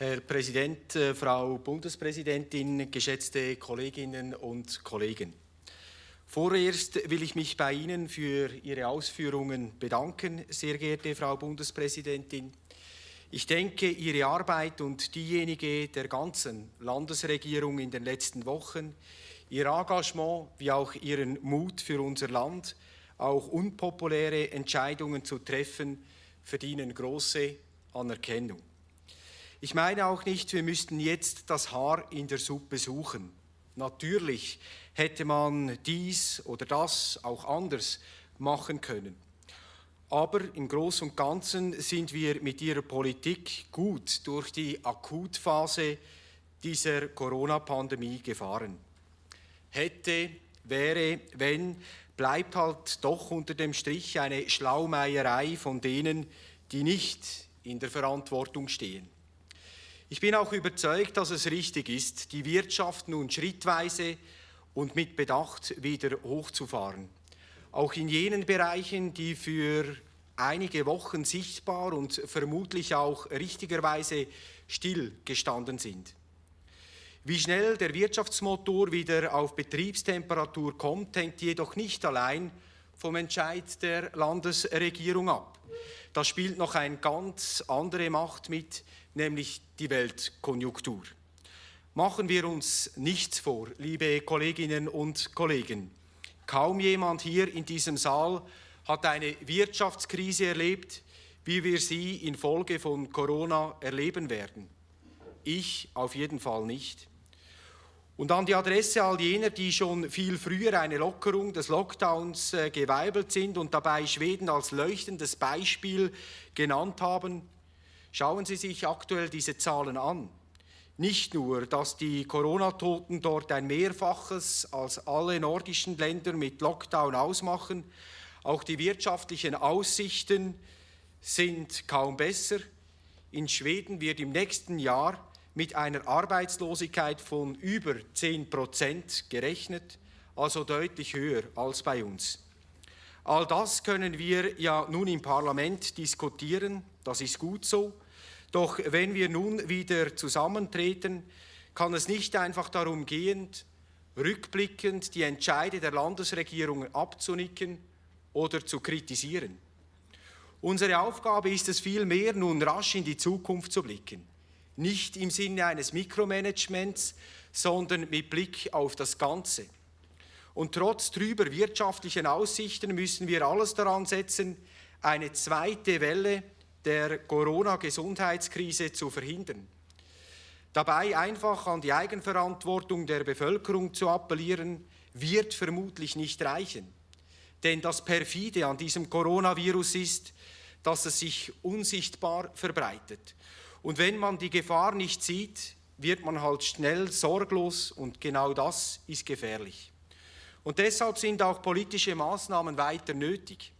Herr Präsident, äh, Frau Bundespräsidentin, geschätzte Kolleginnen und Kollegen. Vorerst will ich mich bei Ihnen für Ihre Ausführungen bedanken, sehr geehrte Frau Bundespräsidentin. Ich denke, Ihre Arbeit und diejenige der ganzen Landesregierung in den letzten Wochen, Ihr Engagement wie auch Ihren Mut für unser Land, auch unpopuläre Entscheidungen zu treffen, verdienen große Anerkennung. Ich meine auch nicht, wir müssten jetzt das Haar in der Suppe suchen. Natürlich hätte man dies oder das auch anders machen können. Aber im Großen und Ganzen sind wir mit Ihrer Politik gut durch die Akutphase dieser Corona-Pandemie gefahren. Hätte, wäre, wenn, bleibt halt doch unter dem Strich eine Schlaumeierei von denen, die nicht in der Verantwortung stehen. Ich bin auch überzeugt, dass es richtig ist, die Wirtschaft nun schrittweise und mit Bedacht wieder hochzufahren. Auch in jenen Bereichen, die für einige Wochen sichtbar und vermutlich auch richtigerweise stillgestanden sind. Wie schnell der Wirtschaftsmotor wieder auf Betriebstemperatur kommt, hängt jedoch nicht allein vom Entscheid der Landesregierung ab. Da spielt noch eine ganz andere Macht mit, nämlich die Weltkonjunktur. Machen wir uns nichts vor, liebe Kolleginnen und Kollegen. Kaum jemand hier in diesem Saal hat eine Wirtschaftskrise erlebt, wie wir sie infolge von Corona erleben werden. Ich auf jeden Fall nicht. Und an die Adresse all jener, die schon viel früher eine Lockerung des Lockdowns äh, geweibelt sind und dabei Schweden als leuchtendes Beispiel genannt haben, Schauen Sie sich aktuell diese Zahlen an. Nicht nur, dass die Corona-Toten dort ein Mehrfaches als alle nordischen Länder mit Lockdown ausmachen, auch die wirtschaftlichen Aussichten sind kaum besser. In Schweden wird im nächsten Jahr mit einer Arbeitslosigkeit von über 10 Prozent gerechnet, also deutlich höher als bei uns. All das können wir ja nun im Parlament diskutieren, das ist gut so. Doch wenn wir nun wieder zusammentreten, kann es nicht einfach darum gehen, rückblickend die Entscheide der Landesregierungen abzunicken oder zu kritisieren. Unsere Aufgabe ist es vielmehr, nun rasch in die Zukunft zu blicken. Nicht im Sinne eines Mikromanagements, sondern mit Blick auf das Ganze. Und trotz trüber wirtschaftlichen Aussichten müssen wir alles daran setzen, eine zweite Welle der Corona-Gesundheitskrise zu verhindern. Dabei einfach an die Eigenverantwortung der Bevölkerung zu appellieren, wird vermutlich nicht reichen. Denn das Perfide an diesem Coronavirus ist, dass es sich unsichtbar verbreitet. Und wenn man die Gefahr nicht sieht, wird man halt schnell sorglos und genau das ist gefährlich. Und deshalb sind auch politische Maßnahmen weiter nötig.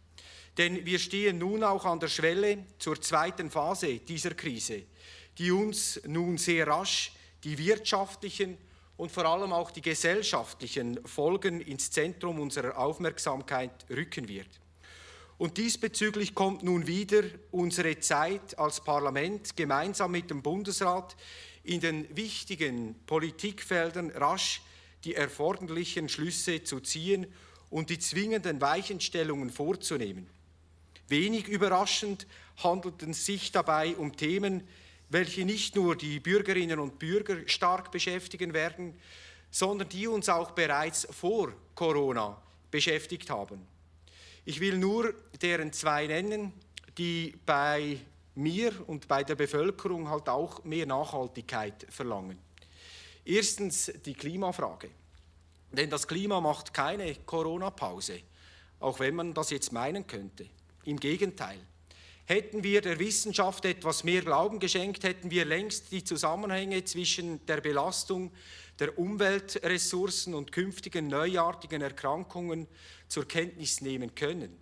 Denn wir stehen nun auch an der Schwelle zur zweiten Phase dieser Krise, die uns nun sehr rasch die wirtschaftlichen und vor allem auch die gesellschaftlichen Folgen ins Zentrum unserer Aufmerksamkeit rücken wird. Und diesbezüglich kommt nun wieder unsere Zeit als Parlament gemeinsam mit dem Bundesrat in den wichtigen Politikfeldern rasch die erforderlichen Schlüsse zu ziehen und die zwingenden Weichenstellungen vorzunehmen. Wenig überraschend handelt es sich dabei um Themen, welche nicht nur die Bürgerinnen und Bürger stark beschäftigen werden, sondern die uns auch bereits vor Corona beschäftigt haben. Ich will nur deren zwei nennen, die bei mir und bei der Bevölkerung halt auch mehr Nachhaltigkeit verlangen. Erstens die Klimafrage. Denn das Klima macht keine Corona-Pause, auch wenn man das jetzt meinen könnte. Im Gegenteil. Hätten wir der Wissenschaft etwas mehr Glauben geschenkt, hätten wir längst die Zusammenhänge zwischen der Belastung der Umweltressourcen und künftigen neuartigen Erkrankungen zur Kenntnis nehmen können.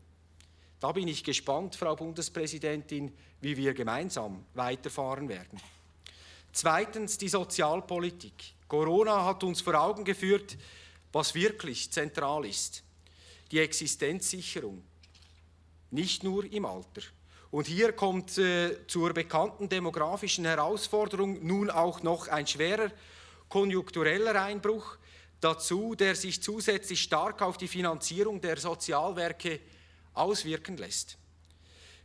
Da bin ich gespannt, Frau Bundespräsidentin, wie wir gemeinsam weiterfahren werden. Zweitens die Sozialpolitik. Corona hat uns vor Augen geführt, was wirklich zentral ist. Die Existenzsicherung, nicht nur im Alter. Und hier kommt äh, zur bekannten demografischen Herausforderung nun auch noch ein schwerer konjunktureller Einbruch dazu, der sich zusätzlich stark auf die Finanzierung der Sozialwerke auswirken lässt.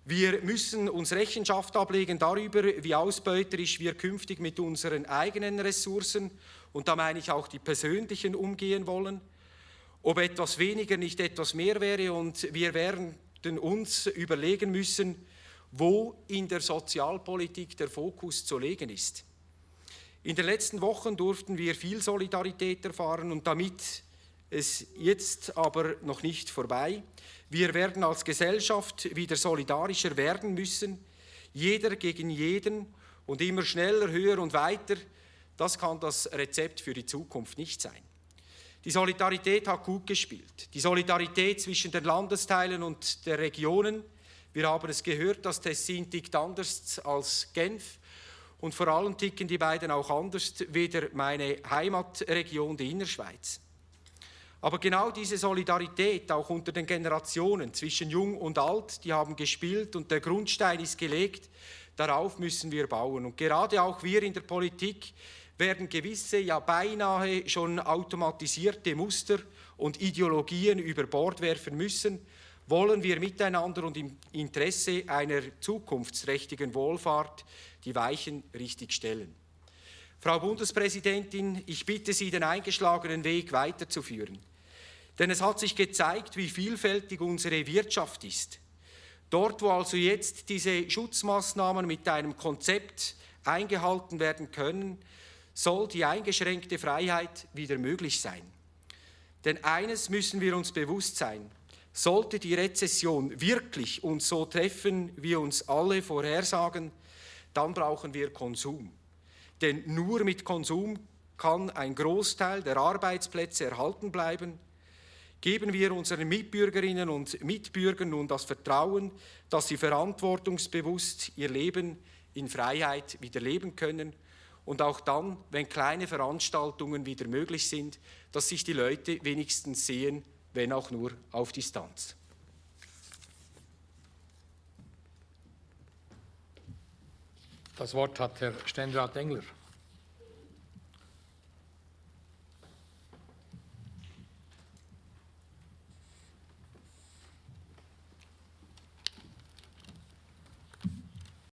Wir müssen uns Rechenschaft ablegen darüber, wie ausbeuterisch wir künftig mit unseren eigenen Ressourcen, und da meine ich auch die persönlichen, umgehen wollen, ob etwas weniger nicht etwas mehr wäre und wir werden uns überlegen müssen, wo in der Sozialpolitik der Fokus zu legen ist. In den letzten Wochen durften wir viel Solidarität erfahren und damit ist jetzt aber noch nicht vorbei. Wir werden als Gesellschaft wieder solidarischer werden müssen, jeder gegen jeden und immer schneller, höher und weiter. Das kann das Rezept für die Zukunft nicht sein. Die Solidarität hat gut gespielt. Die Solidarität zwischen den Landesteilen und der Regionen. Wir haben es gehört, das Tessin tickt anders als Genf. Und vor allem ticken die beiden auch anders, weder meine Heimatregion, die Innerschweiz. Aber genau diese Solidarität auch unter den Generationen zwischen Jung und Alt, die haben gespielt und der Grundstein ist gelegt, darauf müssen wir bauen. Und gerade auch wir in der Politik werden gewisse, ja beinahe schon automatisierte Muster und Ideologien über Bord werfen müssen, wollen wir miteinander und im Interesse einer zukunftsträchtigen Wohlfahrt die Weichen richtig stellen. Frau Bundespräsidentin, ich bitte Sie, den eingeschlagenen Weg weiterzuführen. Denn es hat sich gezeigt, wie vielfältig unsere Wirtschaft ist. Dort, wo also jetzt diese Schutzmaßnahmen mit einem Konzept eingehalten werden können, soll die eingeschränkte Freiheit wieder möglich sein. Denn eines müssen wir uns bewusst sein, sollte die Rezession wirklich uns so treffen, wie uns alle vorhersagen, dann brauchen wir Konsum. Denn nur mit Konsum kann ein Großteil der Arbeitsplätze erhalten bleiben. Geben wir unseren Mitbürgerinnen und Mitbürgern nun das Vertrauen, dass sie verantwortungsbewusst ihr Leben in Freiheit wieder leben können und auch dann, wenn kleine Veranstaltungen wieder möglich sind, dass sich die Leute wenigstens sehen, wenn auch nur auf Distanz. Das Wort hat Herr Ständerat Engler.